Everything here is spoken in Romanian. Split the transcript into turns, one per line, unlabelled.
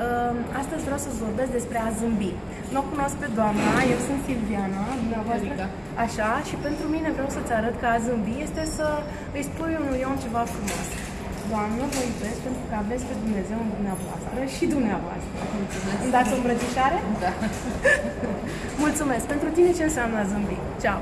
Ehm, astăzi vreau să vorbesc despre a zâmbi. Nu o cunosc pe doamna, eu sunt Silviana, dumneavoastră. Așa, și pentru mine vreau să-ți arăt că a zâmbi este să îi spui unui om ceva frumos. Doamnă, vă iubesc pentru că aveți pe Dumnezeu în dumneavoastră și dumneavoastră.
Mulțumesc.
Îmi dați o îmbrățișare?
Da.
Mulțumesc. Pentru tine ce înseamnă a zâmbi? Ceau!